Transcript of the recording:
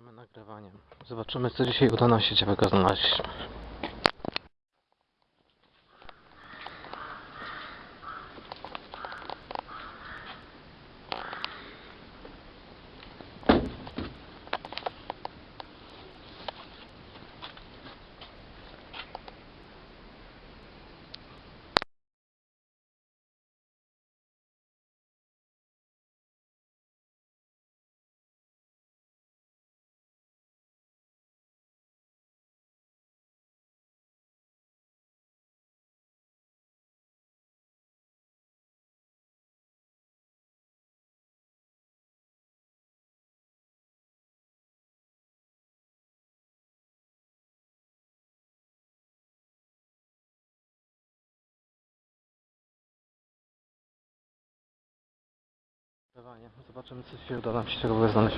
Zaczynamy nagrywanie. Zobaczymy, co dzisiaj uda nam się ciekawego znaleźć. Zobaczymy, co dzisiaj uda nam się ciekawego znaleźć.